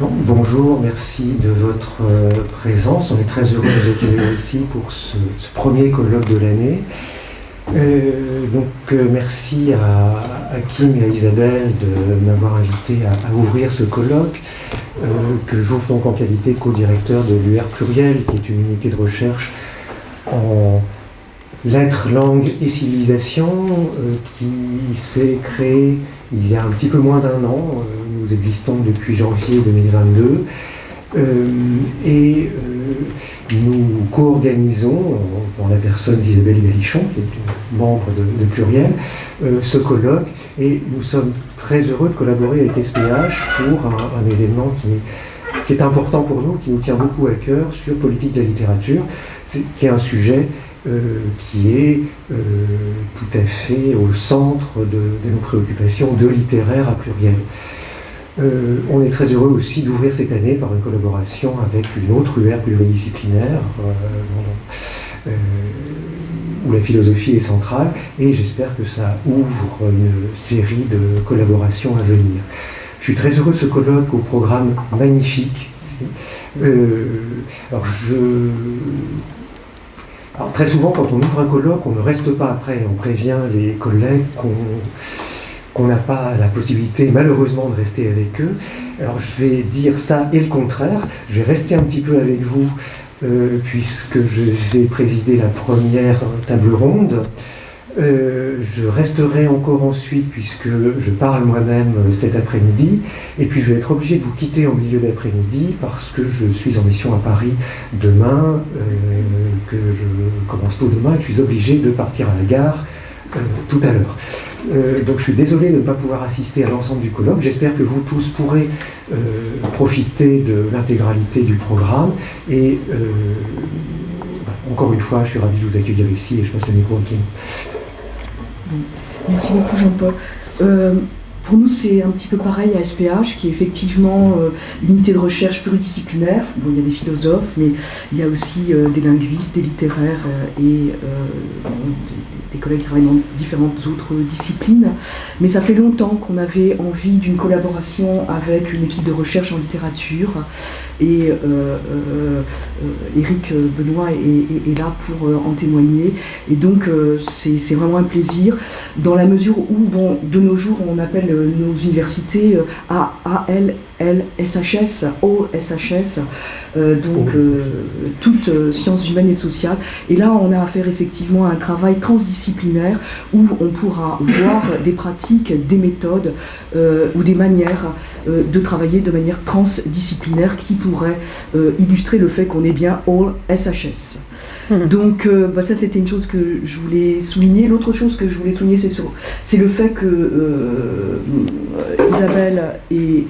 bonjour, merci de votre euh, présence. On est très heureux de vous accueillir ici pour ce, premier colloque de l'année. Euh, donc euh, merci à, Kim et à Isabelle de m'avoir invité à, ouvrir ce colloque que j'ouvre en qualité co-directeur de l'UR Pluriel, qui est une unité de recherche en lettres, langues et civilisation qui s'est créée il y a un petit peu moins d'un an nous existons depuis janvier 2022. Euh, et euh, nous co-organisons, en, la personne d'Isabelle Galichon, qui est membre de, Pluriel, euh, ce colloque. Et nous sommes très heureux de collaborer avec SPH pour un, événement qui est, important pour nous, qui nous tient beaucoup à cœur sur politique de la littérature, qui est un sujet qui est tout à fait au centre de, de, nos préoccupations de littéraire à pluriel. Euh, on est très heureux aussi d'ouvrir cette année par une collaboration avec une autre UR pluridisciplinaire, euh, euh, où la philosophie est centrale, et j'espère que ça ouvre une série de collaborations à venir. Je suis très heureux de ce colloque au programme magnifique. alors, très souvent, quand on ouvre un colloque, on ne reste pas après, on prévient les collègues qu'on qu'on n'a pas la possibilité malheureusement de rester avec eux. Alors je vais dire ça et le contraire. Je vais rester un petit peu avec vous euh, puisque je vais présider la première table ronde. Euh, je resterai encore ensuite puisque je parle moi-même cet après-midi et puis je vais être obligé de vous quitter en milieu d'après-midi parce que je suis en mission à Paris demain, euh, que je commence tôt demain et je suis obligé de partir à la gare tout à l'heure. Euh, donc je suis désolé de ne pas pouvoir assister à l'ensemble du colloque. J'espère que vous tous pourrez euh, profiter de l'intégralité du programme. Et euh, bah, encore une fois, je suis ravi de vous accueillir ici et je passe le micro à Kim. Merci beaucoup Jean-Paul. Pour nous, c'est un petit peu pareil à SPH, qui est effectivement une unité de recherche pluridisciplinaire. Bon, il y a des philosophes, mais il y a aussi des linguistes, des littéraires et des collègues travaillent dans différentes autres disciplines, mais ça fait longtemps qu'on avait envie d'une collaboration avec une équipe de recherche en littérature, et euh, euh, Eric Benoît est, là pour euh, en témoigner, et donc c'est vraiment un plaisir, dans la mesure où, bon, de nos jours, on appelle nos universités LSHS, OSHS, euh, donc euh, toutes euh, sciences humaines et sociales. Et là, on a affaire effectivement à un travail transdisciplinaire où on pourra voir des pratiques, des méthodes ou des manières de travailler de manière transdisciplinaire qui pourraient illustrer le fait qu'on est bien all SHS. Hmm. Donc bah, ça c'était une chose que je voulais souligner. L'autre chose que je voulais souligner c'est le fait que Isabelle et,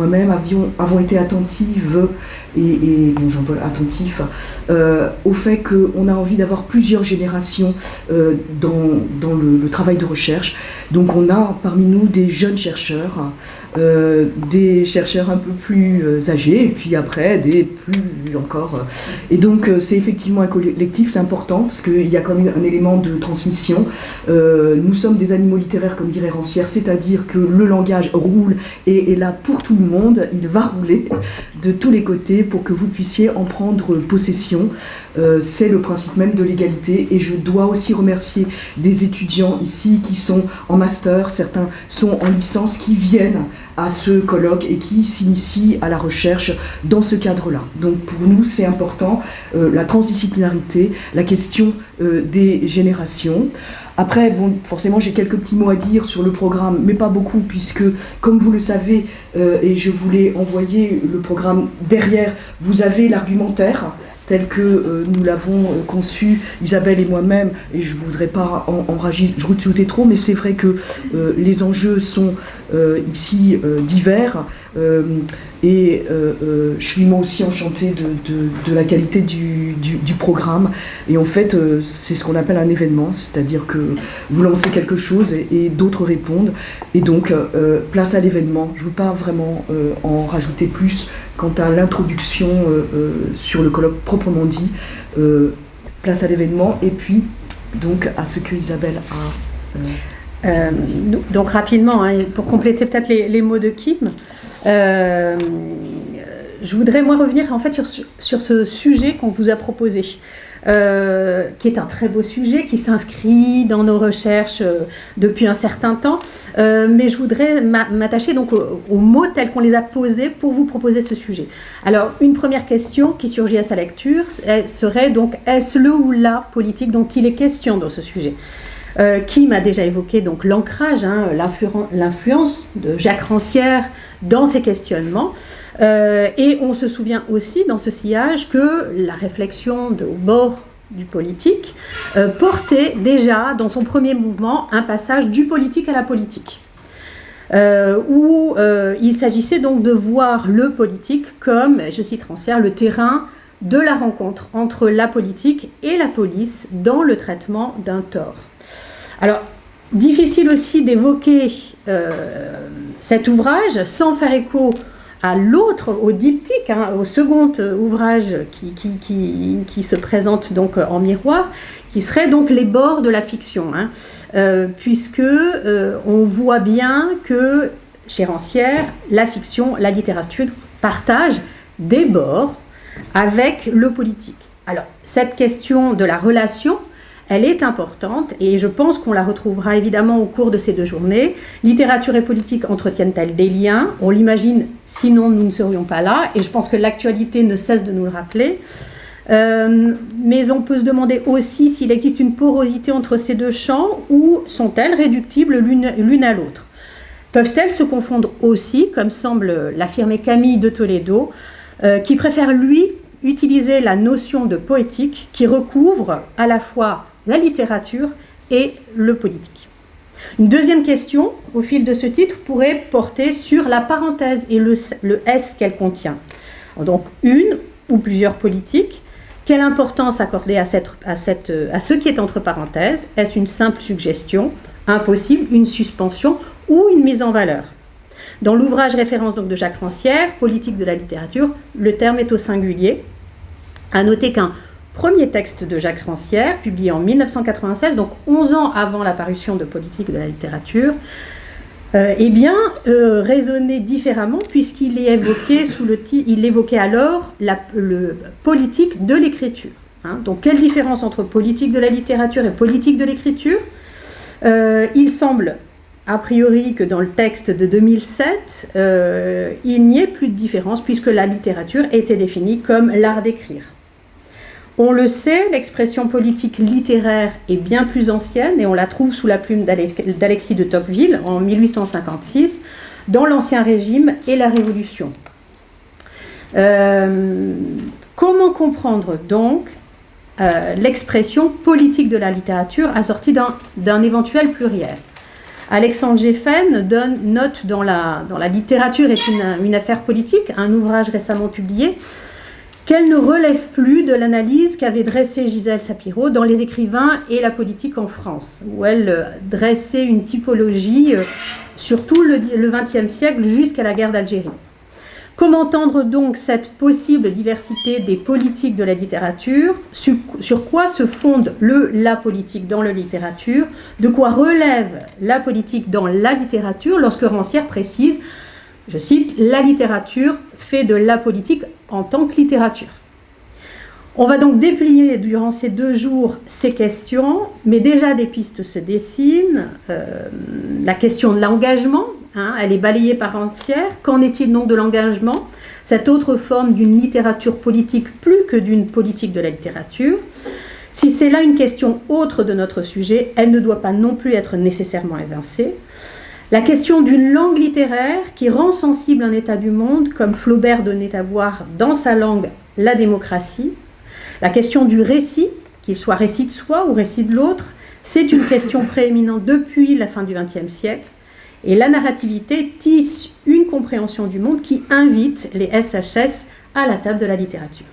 moi-même avons été attentives et, Jean-Paul attentif euh, au fait qu'on a envie d'avoir plusieurs générations euh, dans, le, travail de recherche. Donc on a parmi nous des jeunes chercheurs, euh, des chercheurs un peu plus âgés, et puis après des plus encore. Et donc c'est effectivement un collectif, c'est important, parce qu'il y a comme un élément de transmission. nous sommes des animaux littéraires, comme dirait Rancière, c'est-à-dire que le langage roule et est là pour tout le monde, il va rouler de tous les côtés pour que vous puissiez en prendre possession. Euh, c'est le principe même de l'égalité et je dois aussi remercier des étudiants ici qui sont en master, certains sont en licence, qui viennent à ce colloque et qui s'initient à la recherche dans ce cadre-là. Donc pour nous, c'est important, euh, la transdisciplinarité, la question euh, des générations. Après, bon, forcément, j'ai quelques petits mots à dire sur le programme, mais pas beaucoup, puisque, comme vous le savez, euh, et je voulais envoyer le programme derrière, vous avez l'argumentaire tel que euh, nous l'avons euh, conçu, Isabelle et moi-même, et je ne voudrais pas en, en rajouter trop, mais c'est vrai que les enjeux sont ici divers. Et euh, euh, je suis moi aussi enchantée de, la qualité du, programme. Et en fait, euh, c'est ce qu'on appelle un événement, c'est-à-dire que vous lancez quelque chose et, d'autres répondent. Et donc, place à l'événement. Je ne veux pas vraiment en rajouter plus quant à l'introduction sur le colloque proprement dit. place à l'événement et puis donc à ce que Isabelle a. donc rapidement, hein, pour compléter peut-être les, les, mots de Kim, je voudrais moi revenir en fait sur, ce sujet qu'on vous a proposé. Euh, qui est un très beau sujet, qui s'inscrit dans nos recherches euh, depuis un certain temps. Euh, mais je voudrais m'attacher donc aux, mots tels qu'on les a posés pour vous proposer ce sujet. Alors, une première question qui surgit à sa lecture serait donc est-ce le ou la politique dont il est question dans ce sujet? Qui m'a déjà évoqué donc l'ancrage, hein, l'influence de Jacques Rancière dans ces questionnements. Euh, et on se souvient aussi dans ce sillage que la réflexion de, au bord du politique euh, portait déjà dans son premier mouvement un passage du politique à la politique. Euh, où il s'agissait donc de voir le politique comme, je cite Rancière, le terrain de la rencontre entre la politique et la police dans le traitement d'un tort. Alors, difficile aussi d'évoquer cet ouvrage sans faire écho à l'autre, au diptyque, hein, au second ouvrage qui, se présente donc en miroir, qui serait donc les bords de la fiction, hein. euh, puisque euh, on voit bien que chez Rancière, la fiction, la littérature partagent des bords avec le politique. Alors, cette question de la relation elle est importante et je pense qu'on la retrouvera évidemment au cours de ces deux journées. Littérature et politique entretiennent-elles des liens? On l'imagine, sinon nous ne serions pas là et je pense que l'actualité ne cesse de nous le rappeler. Euh, mais on peut se demander aussi s'il existe une porosité entre ces deux champs ou sont-elles réductibles l'une à l'autre? Peuvent-elles se confondre aussi, comme semble l'affirmer Camille de Toledo, euh, qui préfère lui utiliser la notion de poétique qui recouvre à la fois la littérature et le politique. Une deuxième question, au fil de ce titre, pourrait porter sur la parenthèse et le, S qu'elle contient. Donc, une ou plusieurs politiques. Quelle importance accorder à, cette, à, cette, à ce qui est entre parenthèses? Est-ce une simple suggestion, impossible, une suspension ou une mise en valeur? Dans l'ouvrage référence donc de Jacques Rancière, Politique de la littérature, le terme est au singulier. À noter qu'un premier texte de Jacques Rancière, publié en 1996, donc 11 ans avant l'apparition de Politique de la littérature, euh, eh bien, euh, raisonnait différemment puisqu'il évoqué sous le il évoquait alors la politique de l'écriture. Hein. Donc, quelle différence entre politique de la littérature et politique de l'écriture? Euh, Il semble a priori que dans le texte de 2007, euh, il n'y ait plus de différence puisque la littérature était définie comme l'art d'écrire. On le sait, l'expression politique littéraire est bien plus ancienne et on la trouve sous la plume d'Alexis de Tocqueville en 1856 dans l'Ancien Régime et la Révolution. Euh, comment comprendre donc euh, l'expression politique de la littérature assortie d'un éventuel pluriel? Alexandre Geffen donne note dans la, littérature est une affaire politique, un ouvrage récemment publié, qu'elle ne relève plus de l'analyse qu'avait dressée Gisèle Sapiro dans Les écrivains et la politique en France, où elle euh, dressait une typologie euh, sur tout le XXe siècle jusqu'à la guerre d'Algérie. Comment entendre donc cette possible diversité des politiques de la littérature? Sur quoi se fonde le la politique dans la littérature? De quoi relève la politique dans la littérature lorsque Rancière précise je cite, La littérature fait de la politique en tant que littérature. On va donc déplier durant ces deux jours ces questions, mais déjà des pistes se dessinent. Euh, la question de l'engagement, hein, elle est balayée par entière. Qu'en est-il donc de l'engagement? Cette autre forme d'une littérature politique plus que d'une politique de la littérature. Si c'est là une question autre de notre sujet, elle ne doit pas non plus être nécessairement évincée. La question d'une langue littéraire qui rend sensible un état du monde, comme Flaubert donnait à voir dans sa langue la démocratie. La question du récit, qu'il soit récit de soi ou récit de l'autre, c'est une question prééminente depuis la fin du XXe siècle. Et la narrativité tisse une compréhension du monde qui invite les SHS à la table de la littérature.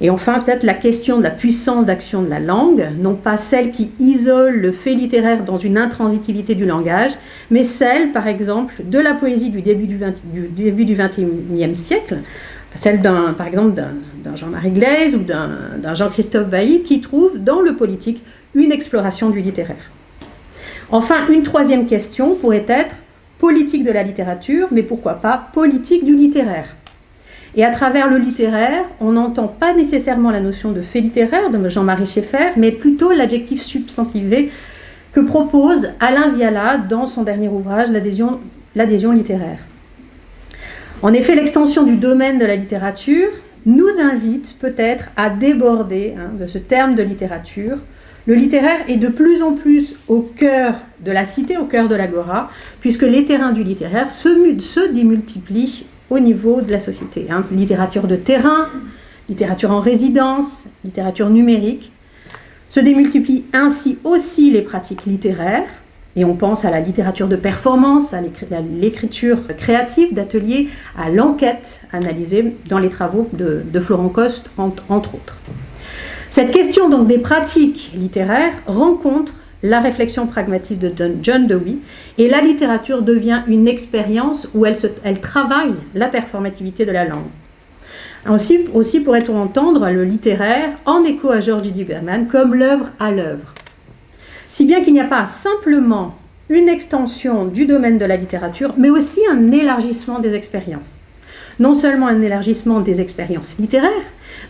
Et enfin, peut-être la question de la puissance d'action de la langue, non pas celle qui isole le fait littéraire dans une intransitivité du langage, mais celle, par exemple, de la poésie du début du, XXIe siècle, celle par exemple d'un Jean-Marie Glaise ou d'un Jean-Christophe Bailly, qui trouve dans le politique une exploration du littéraire. Enfin, une troisième question pourrait être politique de la littérature, mais pourquoi pas politique du littéraire? Et à travers le littéraire, on n'entend pas nécessairement la notion de fait littéraire de Jean-Marie Schaeffer, mais plutôt l'adjectif substantivé que propose Alain Viala dans son dernier ouvrage, L'adhésion littéraire. En effet, l'extension du domaine de la littérature nous invite peut-être à déborder hein, de ce terme de littérature. Le littéraire est de plus en plus au cœur de la cité, au cœur de l'agora, puisque les terrains du littéraire se, se démultiplient au niveau de la société. Hein. Littérature de terrain, littérature en résidence, littérature numérique. Se démultiplient ainsi aussi les pratiques littéraires, et on pense à la littérature de performance, à l'écriture créative d'ateliers, à l'enquête analysée dans les travaux de, Florent Coste, entre autres. Cette question donc des pratiques littéraires rencontre la réflexion pragmatiste de John Dewey, et la littérature devient une expérience où elle, travaille la performativité de la langue. Aussi, pourrait-on entendre le littéraire en écho à George D. Berman comme l'œuvre à l'œuvre. Si bien qu'il n'y a pas simplement une extension du domaine de la littérature, mais aussi un élargissement des expériences. Non seulement un élargissement des expériences littéraires,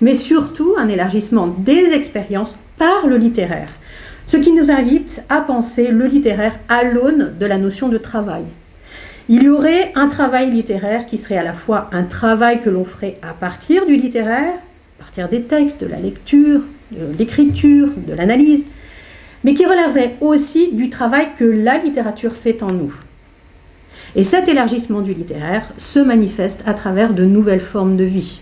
mais surtout un élargissement des expériences par le littéraire. Ce qui nous invite à penser le littéraire à l'aune de la notion de travail. Il y aurait un travail littéraire qui serait à la fois un travail que l'on ferait à partir du littéraire, à partir des textes, de la lecture, de l'écriture, de l'analyse, mais qui relèverait aussi du travail que la littérature fait en nous. Et cet élargissement du littéraire se manifeste à travers de nouvelles formes de vie.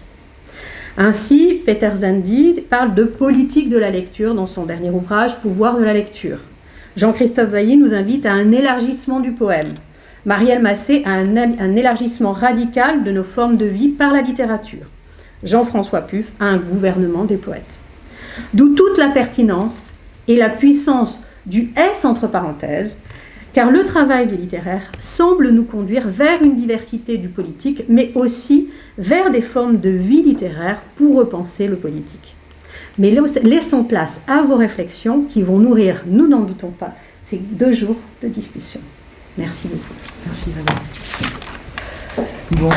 Ainsi, Peter Zandi parle de politique de la lecture dans son dernier ouvrage Pouvoir de la lecture. Jean-Christophe Bailly nous invite à un élargissement du poème. Marielle Massé à un, un élargissement radical de nos formes de vie par la littérature. Jean-François Puff à un gouvernement des poètes. D'où toute la pertinence et la puissance du S entre parenthèses, car le travail du littéraire semble nous conduire vers une diversité du politique, mais aussi vers des formes de vie littéraire pour repenser le politique. Mais laissons place à vos réflexions qui vont nourrir, nous n'en doutons pas, ces deux jours de discussion. Merci beaucoup. Merci Isabelle. Bon.